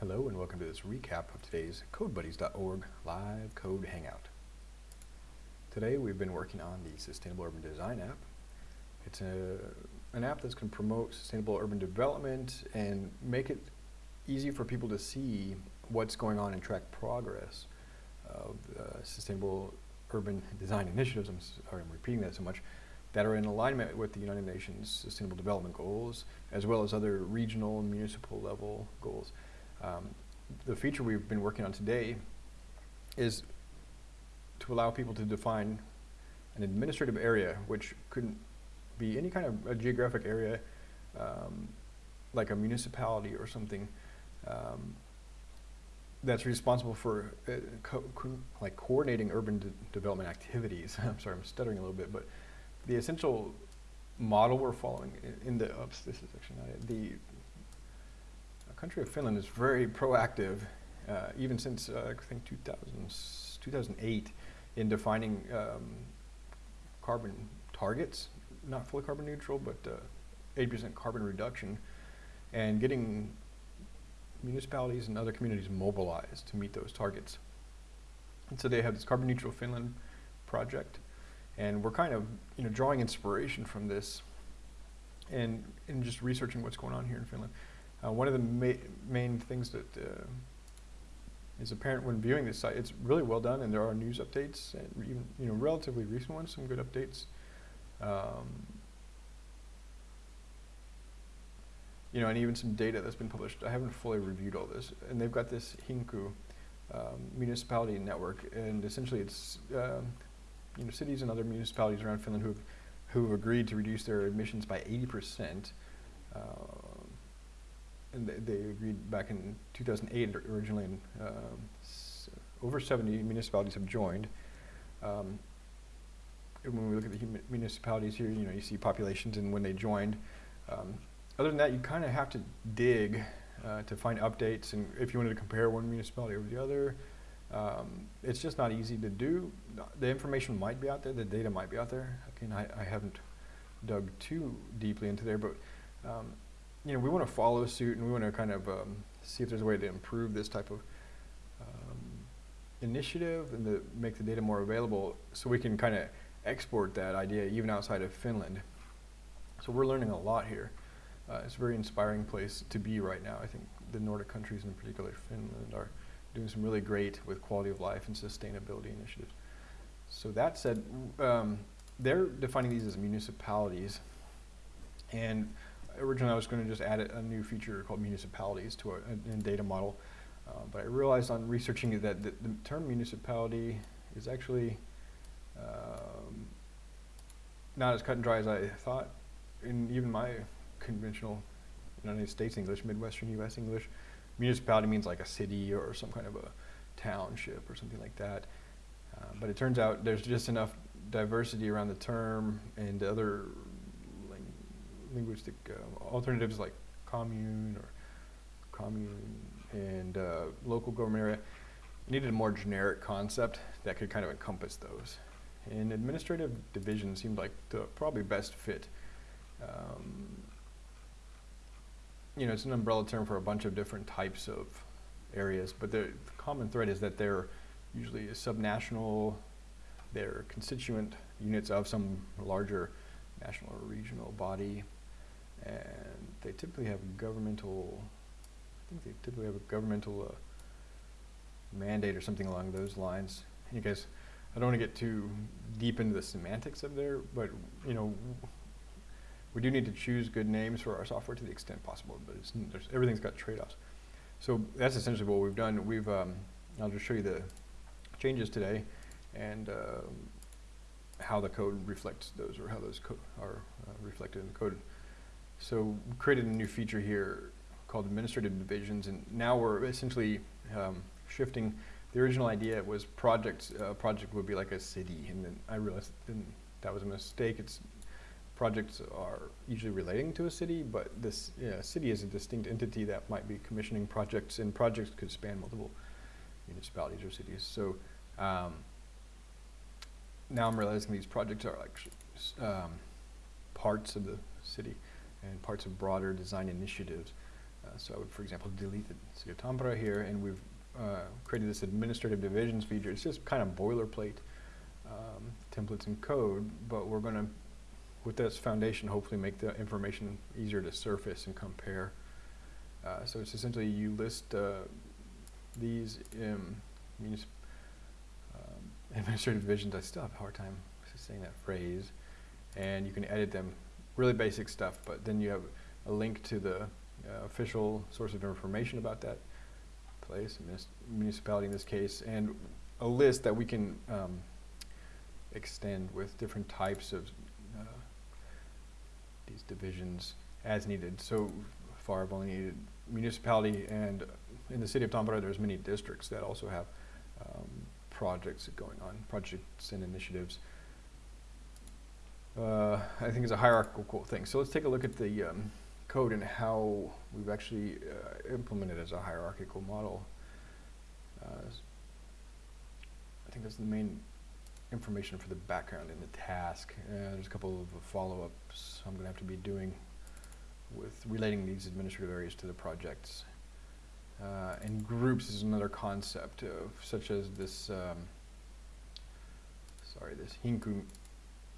Hello and welcome to this recap of today's CodeBuddies.org live code hangout. Today we've been working on the Sustainable Urban Design app. It's a, an app that's going to promote sustainable urban development and make it easy for people to see what's going on and track progress of uh, sustainable urban design initiatives, I'm sorry I'm repeating that so much, that are in alignment with the United Nations Sustainable Development Goals, as well as other regional and municipal level goals. Um, the feature we've been working on today is to allow people to define an administrative area, which could be any kind of a geographic area, um, like a municipality or something, um, that's responsible for uh, co co like coordinating urban de development activities. I'm sorry, I'm stuttering a little bit, but the essential model we're following in, the, oops, this is actually not it, the country of Finland is very proactive, uh, even since uh, I think 2000, 2008, in defining um, carbon targets, not fully carbon neutral, but 80% uh, carbon reduction, and getting municipalities and other communities mobilized to meet those targets. And so they have this Carbon Neutral Finland project, and we're kind of you know drawing inspiration from this, and and just researching what's going on here in Finland. Uh, one of the ma main things that uh, is apparent when viewing this site, it's really well done, and there are news updates, and even you know relatively recent ones, some good updates. Um, you know, and even some data that's been published. I haven't fully reviewed all this, and they've got this Hinku um, municipality network, and essentially it's um, you know cities and other municipalities around Finland who've who've agreed to reduce their emissions by 80 percent. Uh, and they, they, agreed back in 2008 originally, and um, over 70 municipalities have joined. Um, when we look at the municipalities here, you know, you see populations and when they joined. Um, other than that, you kind of have to dig uh, to find updates, and if you wanted to compare one municipality over the other, um, it's just not easy to do. The information might be out there, the data might be out there. Again, I, I haven't dug too deeply into there, but um, you know, we want to follow suit and we want to kind of um, see if there's a way to improve this type of um, initiative and to make the data more available so we can kind of export that idea even outside of Finland. So we're learning a lot here. Uh, it's a very inspiring place to be right now. I think the Nordic countries, in particular Finland, are doing some really great with quality of life and sustainability initiatives. So that said, um, they're defining these as municipalities. And originally I was going to just add a, new feature called municipalities to a, a, a data model. Uh, but I realized on researching that the, the term municipality is actually um, not as cut and dry as I thought. In even my conventional United States English, Midwestern U.S. English. Municipality means like a city or some kind of a township or something like that. Uh, but it turns out there's just enough diversity around the term and other linguistic uh, alternatives like commune or commune and uh, local government area needed a more generic concept that could kind of encompass those. And administrative division seemed like the probably best fit um, you know, it's an umbrella term for a bunch of different types of areas, but the common thread is that they're usually subnational, they're constituent units of some larger national or regional body, and they typically have governmental, I think they typically have a governmental uh, mandate or something along those lines. You guys, I don't want to get too deep into the semantics of there, but you know, we do need to choose good names for our software to the extent possible, but everything's got trade-offs. So that's essentially what we've done. We've, um, I'll just show you the changes today and uh, how the code reflects those or how those are uh, reflected in the code. So we created a new feature here called administrative divisions and now we're essentially um, shifting the original idea was projects, uh, project would be like a city and then I realized that was a mistake. It's projects are usually relating to a city, but this yeah, city is a distinct entity that might be commissioning projects, and projects could span multiple municipalities or cities. So um, now I'm realizing these projects are like um, parts of the city and parts of broader design initiatives. Uh, so I would, for example, delete the city of Tampere here, and we've uh, created this administrative divisions feature. It's just kind of boilerplate um, templates and code, but we're going to, with this foundation, hopefully make the information easier to surface and compare. Uh, so it's essentially you list uh, these um, um, administrative divisions. I still have a hard time saying that phrase, and you can edit them. Really basic stuff, but then you have a link to the uh, official source of information about that place, municipality in this case, and a list that we can um, extend with different types of uh, these divisions as needed. So far, I've only needed municipality, and in the city of Tampere, there's many districts that also have um, projects going on, projects and initiatives. Uh, I think it's a hierarchical thing. So let's take a look at the um, code and how we've actually uh, implemented as a hierarchical model. Uh, I think that's the main information for the background in the task. Uh, there's a couple of follow-ups I'm going to have to be doing with relating these administrative areas to the projects. Uh, and groups is another concept of such as this, um, sorry, this Hinku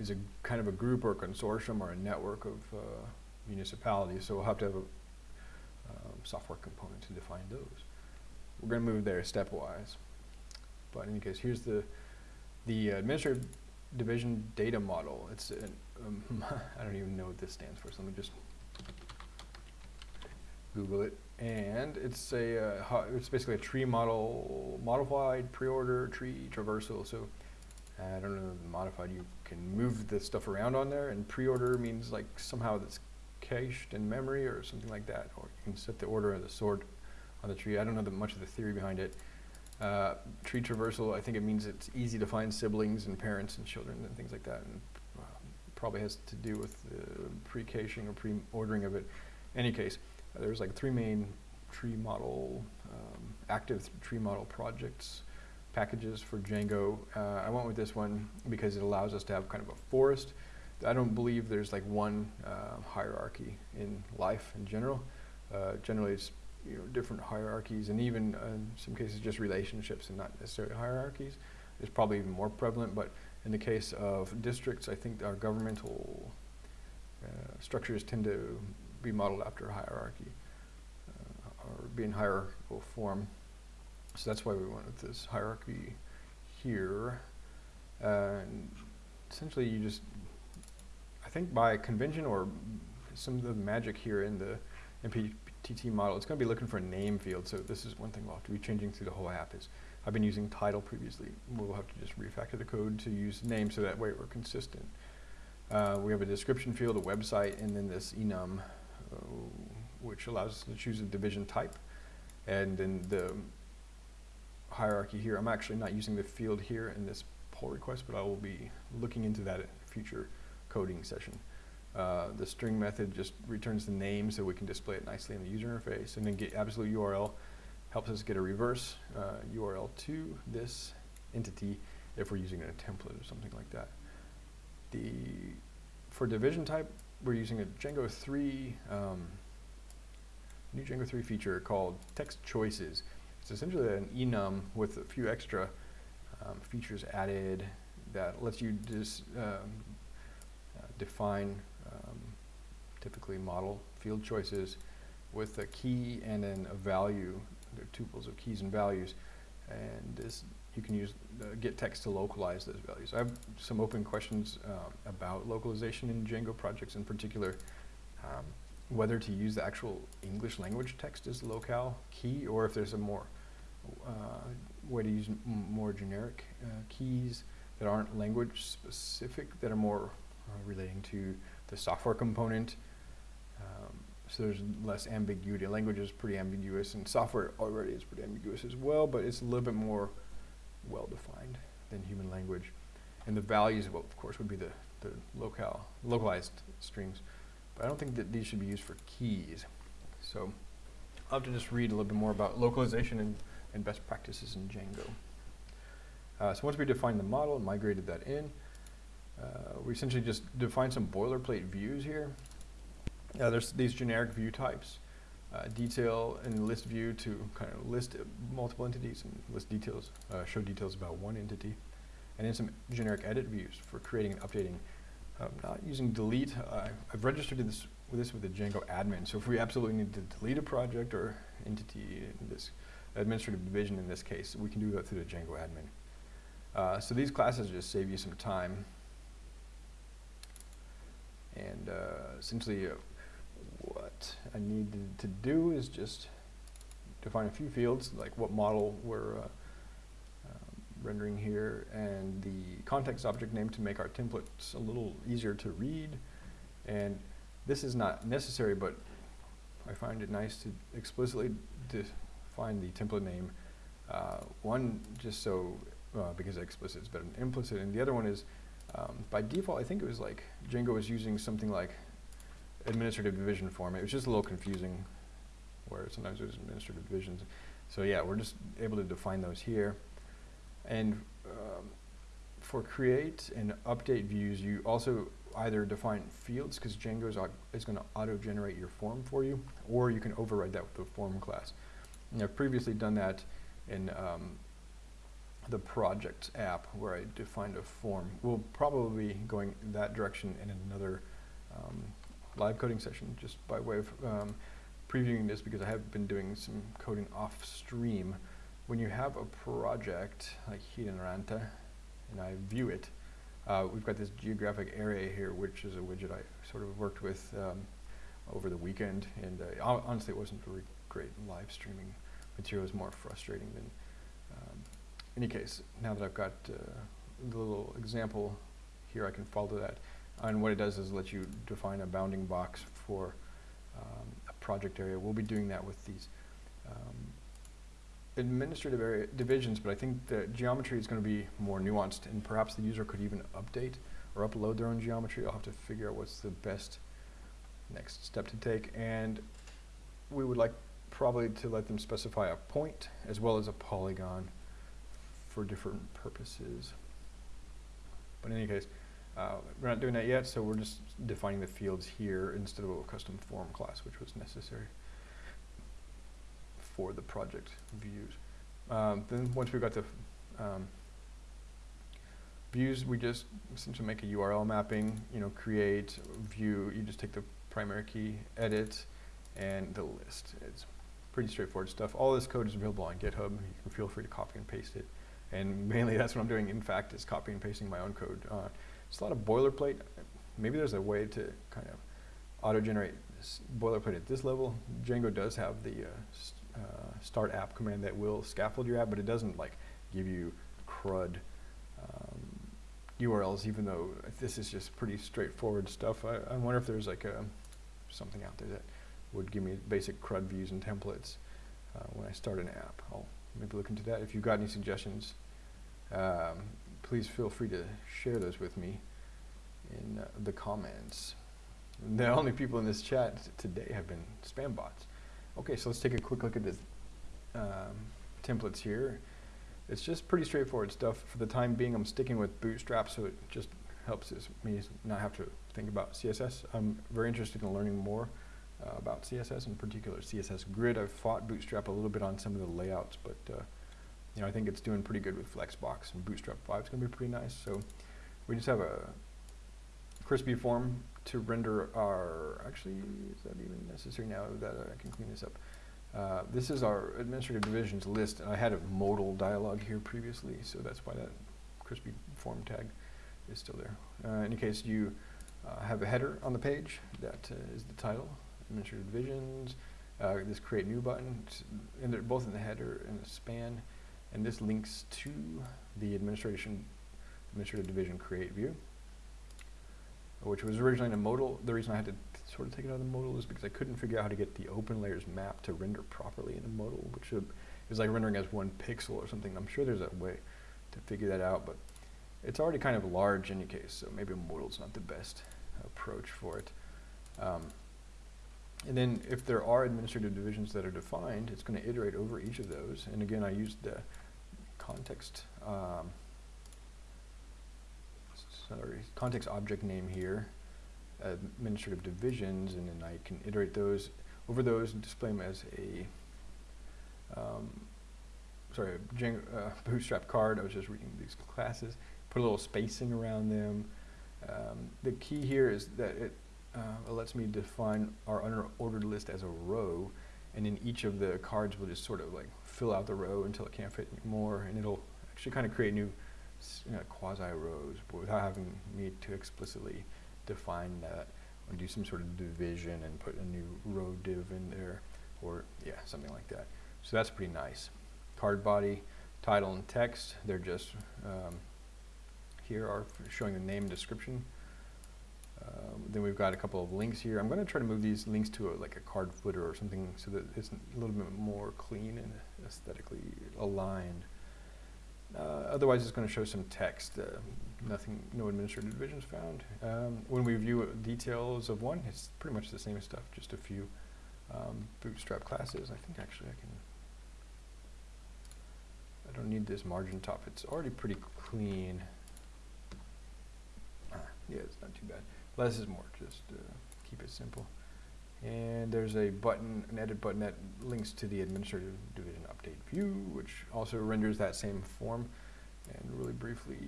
is a kind of a group or a consortium or a network of uh, municipalities. So we'll have to have a um, software component to define those. We're going to move there stepwise. But in any case, here's the the administrative division data model. It's an, um, I don't even know what this stands for. So let me just Google it. And it's a uh, it's basically a tree model, modified pre-order tree traversal. So I don't know modified. You can move the stuff around on there, and pre-order means like somehow that's cached in memory or something like that. Or you can set the order of the sort on the tree. I don't know the, much of the theory behind it. Uh, tree traversal, I think it means it's easy to find siblings and parents and children and things like that. And uh, probably has to do with pre-caching or pre-ordering of it. any case, there's like three main tree model, um, active tree model projects, packages for Django. Uh, I went with this one because it allows us to have kind of a forest. I don't believe there's like one uh, hierarchy in life in general. Uh, generally, it's you know, different hierarchies and even uh, in some cases just relationships and not necessarily hierarchies is probably even more prevalent. But in the case of districts, I think our governmental uh, structures tend to be modeled after hierarchy uh, or be in hierarchical form. So that's why we with this hierarchy here. and essentially, you just, I think by convention or some of the magic here in the MPTT model, it's going to be looking for a name field. So this is one thing we'll have to be changing through the whole app is I've been using title previously. We'll have to just refactor the code to use name so that way we're consistent. Uh, we have a description field, a website, and then this enum, uh, which allows us to choose a division type. And then the hierarchy here, I'm actually not using the field here in this pull request, but I will be looking into that in future coding session. Uh, the string method just returns the name so we can display it nicely in the user interface. And then get absolute URL helps us get a reverse uh, URL to this entity if we're using a template or something like that. The For division type, we're using a Django 3, um, new Django 3 feature called text choices. It's essentially an enum with a few extra um, features added that lets you just um, uh, define um, typically model field choices with a key and then a value. They're tuples of keys and values. And this you can use uh, gettext to localize those values. I have some open questions uh, about localization in Django projects in particular. Um, whether to use the actual English language text as the locale key or if there's a more uh, way to use more generic uh, keys that aren't language specific, that are more uh, relating to the software component. Um, so there's less ambiguity. Language is pretty ambiguous, and software already is pretty ambiguous as well, but it's a little bit more well defined than human language. And the values, well, of course, would be the, the locale, localized strings. But I don't think that these should be used for keys. So I'll have to just read a little bit more about localization and, and best practices in Django. Uh, so once we defined the model and migrated that in, uh, we essentially just defined some boilerplate views here. Uh, there's these generic view types. uh, detail and list view to kind of list multiple entities and list details, uh, show details about one entity. And then some generic edit views for creating and updating. Um, not using delete, uh, I've registered this with this with the Django admin. So if we absolutely need to delete a project or entity in this administrative division in this case, we can do that through the Django admin. Uh, so these classes just save you some time. And uh, essentially uh, what I need to, do is just define a few fields, like what model we're uh, rendering here, and the context object name to make our templates a little easier to read. And this is not necessary, but I find it nice to explicitly define the template name. Uh, one, just so, uh, because explicit is better than implicit, and the other one is, um, by default, I think it was like, Django was using something like administrative division form. It was just a little confusing where sometimes there's administrative divisions. So yeah, we're just able to define those here. And um, for create and update views, you also either define fields because Django is, is going to auto-generate your form for you, or you can override that with the form class. And I've previously done that in um, the project app where I defined a form. We'll probably be going that direction in another um, live coding session just by way of um, previewing this because I have been doing some coding off stream. When you have a project like Hiedanranta and Ranta, and I view it, uh, we've got this geographic area here which is a widget I sort of worked with um, over the weekend and uh, honestly it wasn't very great live streaming material. Was more frustrating than um, any case. Now that I've got uh, the little example here I can follow that. And what it does is let you define a bounding box for um, a project area. We'll be doing that with these um, administrative area divisions, but I think the geometry is going to be more nuanced, and perhaps the user could even update or upload their own geometry. I'll have to figure out what's the best next step to take, and we would like probably to let them specify a point as well as a polygon for different purposes. But in any case, uh, we're not doing that yet, so we're just defining the fields here instead of a custom form class, which was necessary for the project views. Um, then once we've got the um, views, we just essentially make a URL mapping, you know, create, view, you just take the primary key, edit, and the list. It's pretty straightforward stuff. All this code is available on GitHub. You can feel free to copy and paste it. And mainly that's what I'm doing, in fact, is copying and pasting my own code. Uh, it's a lot of boilerplate. Maybe there's a way to kind of auto-generate boilerplate at this level. Django does have the uh, uh, start app command that will scaffold your app, but it doesn't like give you CRUD um, URLs, even though this is just pretty straightforward stuff. I, I wonder if there's like a, something out there that would give me basic CRUD views and templates uh, when I start an app. I'll maybe look into that. If you've got any suggestions, um, please feel free to share those with me in uh, the comments. The only people in this chat today have been spam bots. Okay, so let's take a quick look at the um, templates here. It's just pretty straightforward stuff. For the time being, I'm sticking with Bootstrap, so it just helps me not have to think about CSS. I'm very interested in learning more uh, about CSS, in particular CSS Grid. I've fought Bootstrap a little bit on some of the layouts, but uh, you know, I think it's doing pretty good with Flexbox and Bootstrap 5 is going to be pretty nice. So we just have a crispy form to render our, actually, is that even necessary now that I can clean this up? Uh, this is our administrative divisions list. and I had a modal dialog here previously, so that's why that crispy form tag is still there. Uh, in any case, you uh, have a header on the page that uh, is the title, administrative divisions, uh, this create new button, and they're both in the header and the span. And this links to the administration administrative division create view, which was originally in a modal. The reason I had to sort of take it out of the modal is because I couldn't figure out how to get the OpenLayers map to render properly in a modal, which is like rendering as one pixel or something. I'm sure there's a way to figure that out, but it's already kind of large in any case, so maybe a modal is not the best approach for it. Um, and then if there are administrative divisions that are defined, it's going to iterate over each of those. And again, I used the context, um, sorry, context object name here, administrative divisions, and then I can iterate those. over those and display them as a, um, sorry, a uh, Bootstrap card. I was just reading these classes. Put a little spacing around them. Um, the key here is that it, uh, lets me define our unordered list as a row, and then each of the cards will just sort of like fill out the row until it can't fit anymore, and it'll actually kind of create new you know, quasi rows, but without having me to explicitly define that or do some sort of division and put a new row div in there, or yeah, something like that. So that's pretty nice. Card body, title, and text. They're just um, here are showing the name and description. Um, then we've got a couple of links here. I'm going to try to move these links to a, like a card footer or something so that it's a little bit more clean and aesthetically aligned. Uh, otherwise, it's going to show some text. Uh, nothing, no administrative divisions found. Um, when we view details of one, it's pretty much the same stuff, just a few um, bootstrap classes. I think actually I can, I don't need this margin top. It's already pretty clean. Ah, yeah, it's not too bad. Less is more, just uh, keep it simple. And there's a button, an edit button that links to the administrative division update view, which also renders that same form. And really briefly,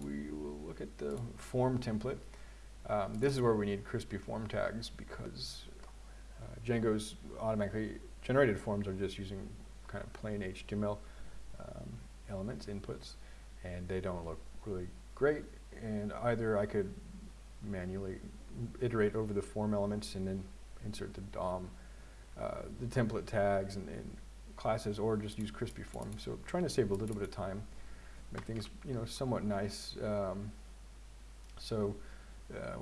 we will look at the form template. Um, this is where we need crispy form tags because uh, Django's automatically generated forms are just using kind of plain HTML um, elements, inputs, and they don't look really great. And either I could manually iterate over the form elements and then insert the DOM, uh, the template tags and, and, classes, or just use crispy form. So trying to save a little bit of time, make things you know somewhat nice. Um, so uh,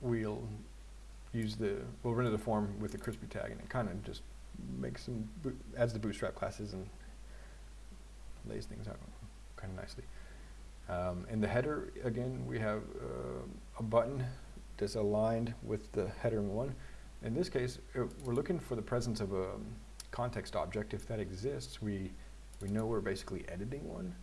we'll use the we'll render the form with the crispy tag, and it kind of just makes some adds the bootstrap classes and lays things out kind of nicely. Um, in the header, again, we have uh, a button that's aligned with the header one. In this case, uh, we're looking for the presence of a context object. If that exists, we, we know we're basically editing one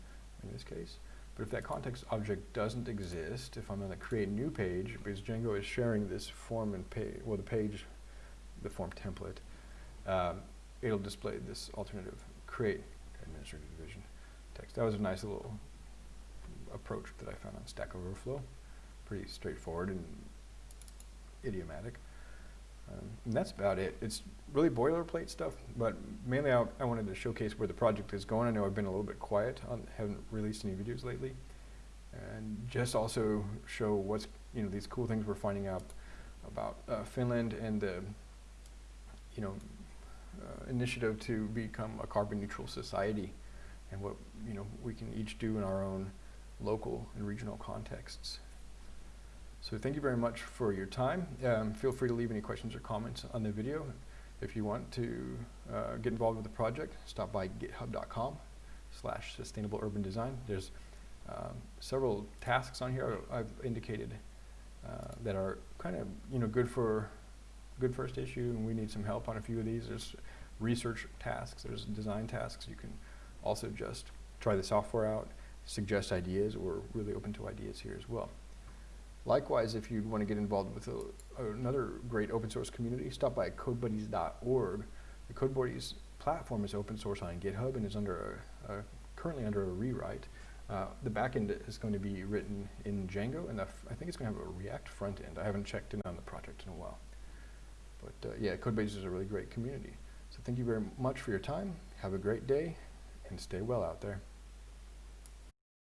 in this case. But if that context object doesn't exist, if I'm going to create a new page, because Django is sharing this form and page, well, the page, the form template, um, it'll display this alternative create administrative division text. That was a nice little approach that I found on Stack Overflow. Pretty straightforward and idiomatic. Um, and that's about it. It's really boilerplate stuff, but mainly I, I, wanted to showcase where the project is going. I know I've been a little bit quiet, on, haven't released any videos lately, and just also show what's you know these cool things we're finding out about uh, Finland and the you know uh, initiative to become a carbon neutral society, and what you know we can each do in our own local and regional contexts. So thank you very much for your time. Um, feel free to leave any questions or comments on the video. If you want to uh, get involved with the project, stop by github.com slash sustainable urban design. There's um, several tasks on here I've indicated uh, that are kind of you know good for good first issue and we need some help on a few of these. There's research tasks, there's design tasks. You can also just try the software out, suggest ideas. We're really open to ideas here as well. Likewise, if you want to get involved with a, another great open source community, stop by codebuddies.org. The CodeBuddies platform is open source on GitHub and is under a, a, currently under a rewrite. Uh, the backend is going to be written in Django, and I think it's going to have a React front end. I haven't checked in on the project in a while. But uh, yeah, CodeBuddies is a really great community. So thank you very much for your time. Have a great day, and stay well out there.